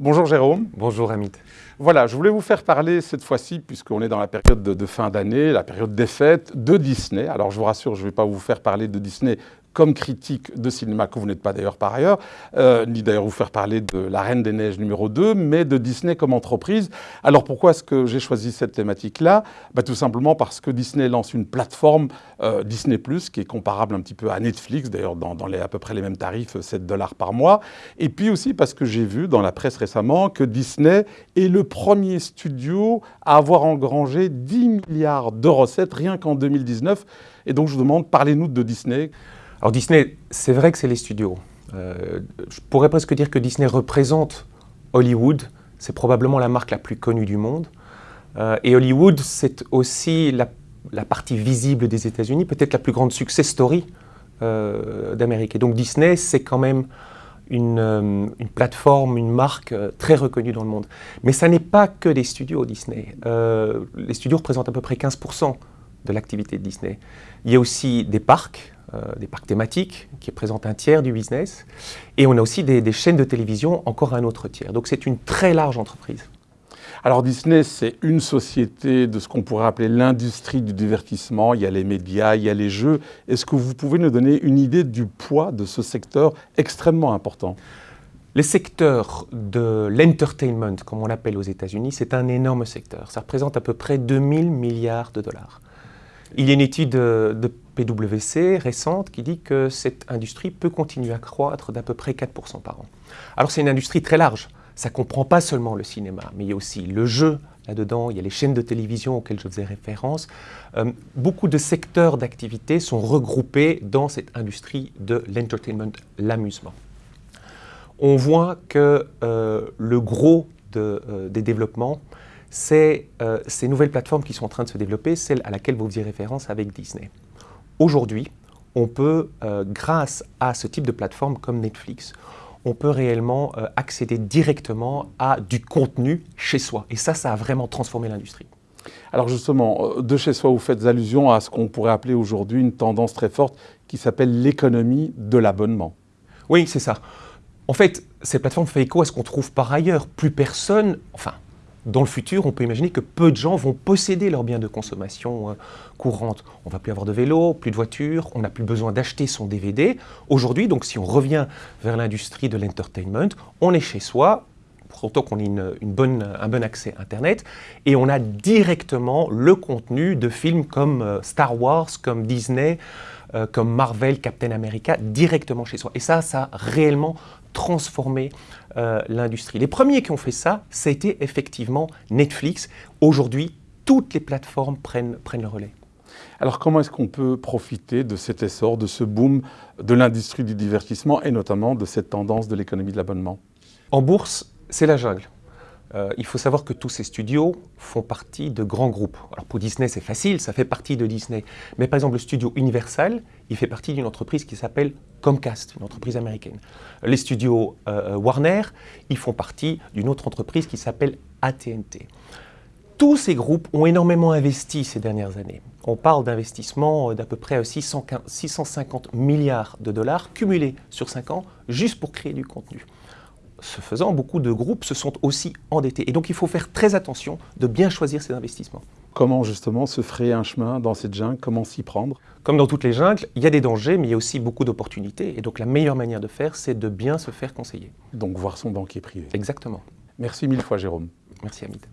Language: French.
Bonjour Jérôme. Bonjour Amit. Voilà, je voulais vous faire parler cette fois-ci, puisqu'on est dans la période de, de fin d'année, la période des fêtes, de Disney. Alors je vous rassure, je ne vais pas vous faire parler de Disney comme critique de cinéma, que vous n'êtes pas d'ailleurs par ailleurs, euh, ni d'ailleurs vous faire parler de La Reine des Neiges numéro 2, mais de Disney comme entreprise. Alors pourquoi est-ce que j'ai choisi cette thématique-là? Bah, Tout simplement parce que Disney lance une plateforme euh, Disney+, qui est comparable un petit peu à Netflix, d'ailleurs dans, les, à peu près les mêmes tarifs, 7 dollars par mois. Et puis aussi parce que j'ai vu dans la presse récemment que Disney est le premier studio à avoir engrangé 10 milliards de recettes rien qu'en 2019. Et donc je vous demande, parlez-nous de Disney. Alors Disney, c'est vrai que c'est les studios. Euh, je pourrais presque dire que Disney représente Hollywood. C'est probablement la marque la plus connue du monde. Euh, et Hollywood, c'est aussi la, partie visible des États-Unis, peut-être la plus grande success story euh, d'Amérique. Et donc Disney, c'est quand même une, une, plateforme, une marque très reconnue dans le monde. Mais ça n'est pas que des studios Disney. Les studios représentent à peu près 15% de l'activité de Disney. Il y a aussi des parcs, euh, des parcs thématiques qui représentent un tiers du business. Et on a aussi des, des chaînes de télévision, encore un autre tiers. Donc c'est une très large entreprise. Alors Disney, c'est une société de ce qu'on pourrait appeler l'industrie du divertissement. Il y a les médias, il y a les jeux. Est-ce que vous pouvez nous donner une idée du poids de ce secteur extrêmement important? Les secteurs de l'entertainment, comme on l'appelle aux États-Unis, c'est un énorme secteur. Ça représente à peu près 2000 milliards de dollars. Il y a une étude de PwC récente qui dit que cette industrie peut continuer à croître d'à peu près 4% par an. Alors c'est une industrie très large. Ça ne comprend pas seulement le cinéma, mais il y a aussi le jeu là-dedans, il y a les chaînes de télévision auxquelles je faisais référence. Euh, beaucoup de secteurs d'activité sont regroupés dans cette industrie de l'entertainment, l'amusement. On voit que euh, le gros de, euh, des développements c'est euh, ces nouvelles plateformes qui sont en train de se développer, celle à laquelle vous faisiez référence avec Disney. Aujourd'hui, on peut, euh, grâce à ce type de plateforme comme Netflix, on peut réellement euh, accéder directement à du contenu chez soi. Et ça, ça a vraiment transformé l'industrie. Alors justement, de chez soi, vous faites allusion à ce qu'on pourrait appeler aujourd'hui une tendance très forte qui s'appelle l'économie de l'abonnement. Oui, c'est ça. En fait, ces plateformes font écho à ce qu'on trouve par ailleurs. Plus personne, enfin, dans le futur, on peut imaginer que peu de gens vont posséder leurs biens de consommation euh, courante. On va plus avoir de vélo, plus de voiture, on n'a plus besoin d'acheter son DVD. Aujourd'hui, donc si on revient vers l'industrie de l'entertainment, on est chez soi, autant qu'on ait une bonne, un bon accès Internet, et on a directement le contenu de films comme euh, Star Wars, comme Disney, euh, comme Marvel, Captain America, directement chez soi. Et ça, ça a réellement transformé euh, l'industrie. Les premiers qui ont fait ça, ça a été effectivement Netflix. Aujourd'hui, toutes les plateformes prennent, prennent le relais. Alors comment est-ce qu'on peut profiter de cet essor, de ce boom de l'industrie du divertissement et notamment de cette tendance de l'économie de l'abonnement? En bourse, c'est la jungle. Euh, il faut savoir que tous ces studios font partie de grands groupes. Alors pour Disney, c'est facile, ça fait partie de Disney. Mais par exemple, le studio Universal, il fait partie d'une entreprise qui s'appelle Comcast, une entreprise américaine. Les studios euh, Warner, ils font partie d'une autre entreprise qui s'appelle AT&T. Tous ces groupes ont énormément investi ces dernières années. On parle d'investissements d'à peu près 650 milliards de dollars cumulés sur 5 ans juste pour créer du contenu ce faisant, beaucoup de groupes se sont aussi endettés. Et donc il faut faire très attention de bien choisir ses investissements. Comment justement se frayer un chemin dans cette jungle? Comment s'y prendre? Comme dans toutes les jungles, il y a des dangers, mais il y a aussi beaucoup d'opportunités. Et donc la meilleure manière de faire, c'est de bien se faire conseiller. Donc voir son banquier privé. Exactement. Merci mille fois Jérôme. Merci Hamid.